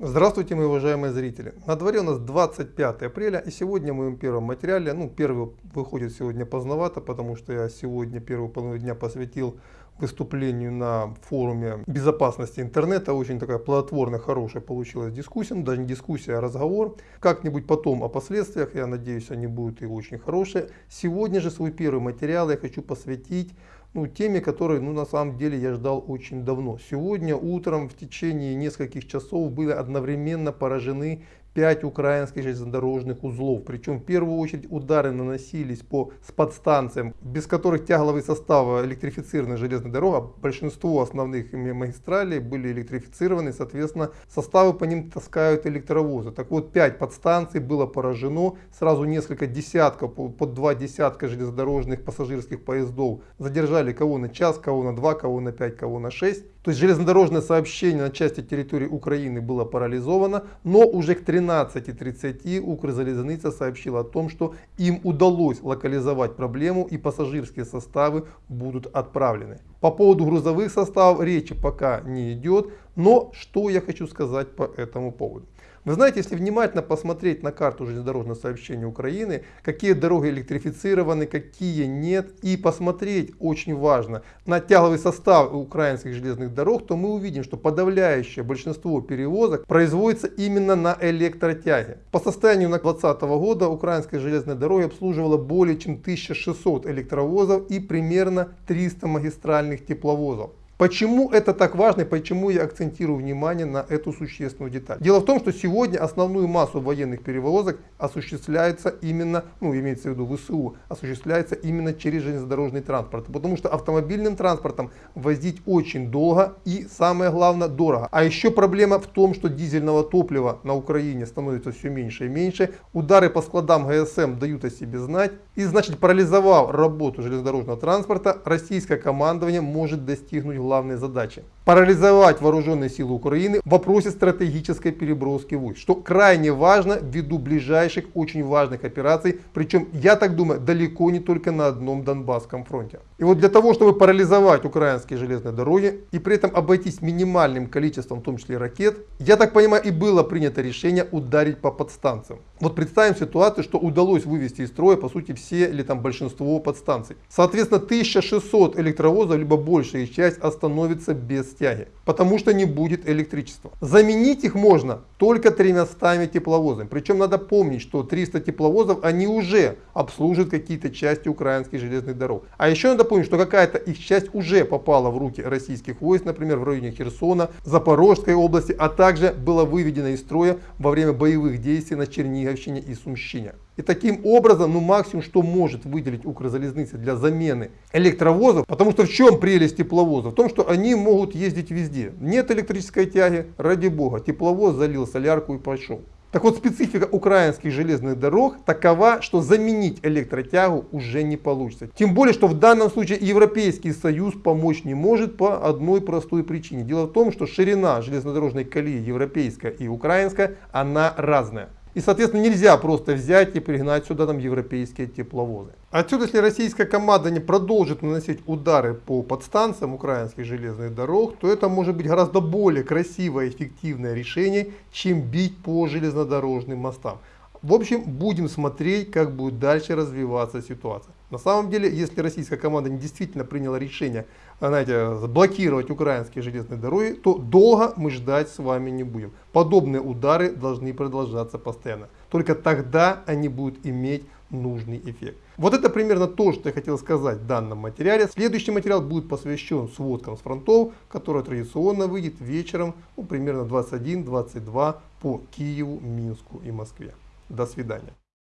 Здравствуйте, мои уважаемые зрители. На дворе у нас 25 апреля, и сегодня в моем первом материале, ну, первый выходит сегодня поздновато, потому что я сегодня первую половину дня посвятил выступлению на форуме безопасности интернета. Очень такая плодотворная, хорошая получилась дискуссия, ну, даже не дискуссия, а разговор. Как-нибудь потом о последствиях, я надеюсь, они будут и очень хорошие. Сегодня же свой первый материал я хочу посвятить ну, теме, которые ну, на самом деле я ждал очень давно. Сегодня утром в течение нескольких часов были одновременно поражены 5 украинских железнодорожных узлов. Причем в первую очередь удары наносились по подстанциям, без которых тягловый состав электрифицированной железной дороги, а большинство основных магистралей были электрифицированы, соответственно, составы по ним таскают электровозы. Так вот, 5 подстанций было поражено, сразу несколько десятков, под два десятка железнодорожных пассажирских поездов задержали кого на час, кого на два, кого на 5, кого на 6. То есть железнодорожное сообщение на части территории Украины было парализовано, но уже к 13.30 Укрзалезница сообщила о том, что им удалось локализовать проблему и пассажирские составы будут отправлены. По поводу грузовых составов речи пока не идет, но что я хочу сказать по этому поводу. Вы знаете, если внимательно посмотреть на карту железнодорожного сообщения Украины, какие дороги электрифицированы, какие нет, и посмотреть, очень важно, на тягловый состав украинских железных дорог, то мы увидим, что подавляющее большинство перевозок производится именно на электротяге. По состоянию на 2020 года украинская железная дорога обслуживала более чем 1600 электровозов и примерно 300 магистральных тепловозов. Почему это так важно и почему я акцентирую внимание на эту существенную деталь? Дело в том, что сегодня основную массу военных перевозок осуществляется именно, ну имеется в виду ВСУ, осуществляется именно через железнодорожный транспорт. Потому что автомобильным транспортом возить очень долго и самое главное дорого. А еще проблема в том, что дизельного топлива на Украине становится все меньше и меньше. Удары по складам ГСМ дают о себе знать. И значит парализовав работу железнодорожного транспорта, российское командование может достигнуть главные задачи. Парализовать вооруженные силы Украины в вопросе стратегической переброски войск, что крайне важно ввиду ближайших очень важных операций, причем, я так думаю, далеко не только на одном Донбасском фронте. И вот для того, чтобы парализовать украинские железные дороги и при этом обойтись минимальным количеством, в том числе ракет, я так понимаю, и было принято решение ударить по подстанциям. Вот представим ситуацию, что удалось вывести из строя, по сути, все или там большинство подстанций. Соответственно, 1600 электровозов, либо большая их часть остановится без тяги, потому что не будет электричества. Заменить их можно только 300 тепловозами. Причем надо помнить, что 300 тепловозов, они уже обслуживают какие-то части украинских железных дорог. А еще надо помнить, что какая-то их часть уже попала в руки российских войск, например, в районе Херсона, Запорожской области, а также была выведена из строя во время боевых действий на Черниговщине и Сумщине. И таким образом, ну максимум, что может выделить Укрзалезница для замены электровозов, потому что в чем прелесть тепловоза? В том, что они могут ездить везде. Нет электрической тяги, ради бога, тепловоз залил солярку и пошел. Так вот, специфика украинских железных дорог такова, что заменить электротягу уже не получится. Тем более, что в данном случае Европейский Союз помочь не может по одной простой причине. Дело в том, что ширина железнодорожной колеи европейская и украинская, она разная. И, соответственно, нельзя просто взять и пригнать сюда там европейские тепловозы. Отсюда, если российская команда не продолжит наносить удары по подстанциям украинских железных дорог, то это может быть гораздо более красивое и эффективное решение, чем бить по железнодорожным мостам. В общем, будем смотреть, как будет дальше развиваться ситуация. На самом деле, если российская команда действительно приняла решение знаете, блокировать украинские железные дороги, то долго мы ждать с вами не будем. Подобные удары должны продолжаться постоянно. Только тогда они будут иметь нужный эффект. Вот это примерно то, что я хотел сказать в данном материале. Следующий материал будет посвящен сводкам с фронтов, который традиционно выйдет вечером, ну, примерно 21-22 по Киеву, Минску и Москве. До свидания.